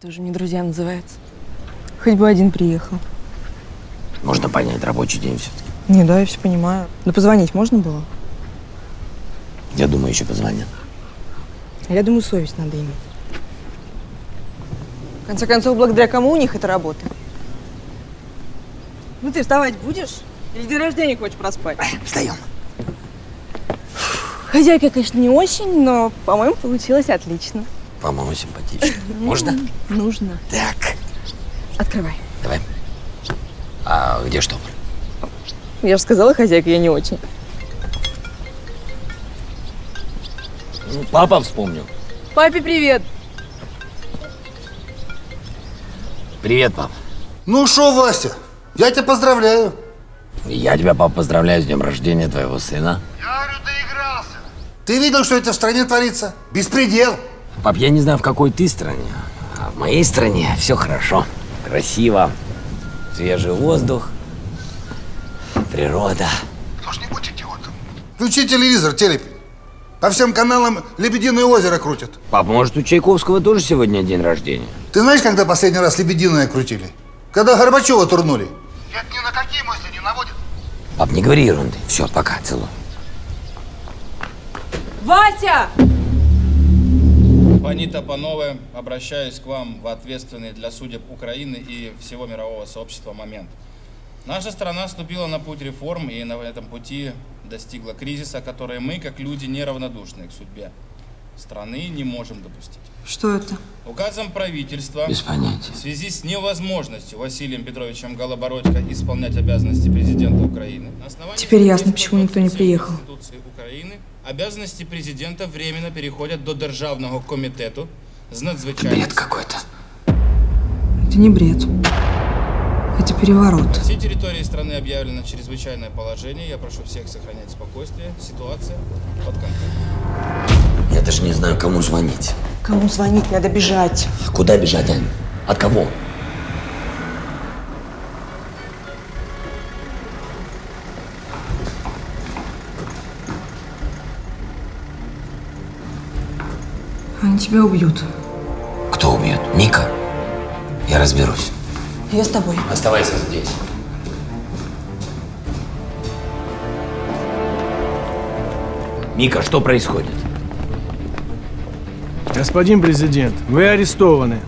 Тоже мне друзья называется. Хоть бы один приехал. Можно понять, рабочий день все-таки. Не, да, я все понимаю. Но позвонить можно было? Я думаю, еще позвонят. А я думаю, совесть надо иметь. В конце концов, благодаря кому у них эта работа? Ну ты вставать будешь? Или день рождения хочешь проспать? Встаем. Хозяйка, конечно, не очень, но, по-моему, получилось отлично. По-моему, симпатично. Можно? Нужно. Так, Открывай. давай. А где штопор? Я же сказала, хозяйка, я не очень. Ну, папа вспомнил. Папе привет. Привет, пап. Ну что, Вася, я тебя поздравляю. Я тебя, пап, поздравляю с днем рождения твоего сына. Я говорю, доигрался. Ты видел, что это в стране творится? Беспредел. Пап, я не знаю, в какой ты стране, а в моей стране все хорошо. Красиво, свежий воздух, природа. Кто ж не будь идиотом. Включи телевизор, телепи. По всем каналам «Лебединое озеро» крутят. Пап, может, у Чайковского тоже сегодня день рождения? Ты знаешь, когда последний раз «Лебединое» крутили? Когда Горбачева турнули. Это ни на какие мысли не наводит. Пап, не говори ерунды. Все, пока, целую. Вася! Панита Панове, обращаюсь к вам в ответственный для судеб Украины и всего мирового сообщества момент. Наша страна вступила на путь реформ и на этом пути достигла кризиса, который мы, как люди, неравнодушные к судьбе страны, не можем допустить. Что это? Указом правительства Без понятия. в связи с невозможностью Василием Петровичем Голобородько исполнять обязанности президента Украины. Теперь ясно, почему никто не 127 приехал. Конституции обязанности президента временно переходят до Державного комитету з надзвичайних Бред какой-то. Это не бред. Это переворот. Все территории страны объявлено чрезвычайное положение. Я прошу всех сохранять спокойствие. Ситуация под контролем. Я даже не знаю, кому звонить. Кому звонить? Надо бежать. А куда бежать, Ань? От кого? Они тебя убьют. Кто убьет? Мика? Я разберусь. Я с тобой. Оставайся здесь. Мика, что происходит? Господин президент, вы арестованы.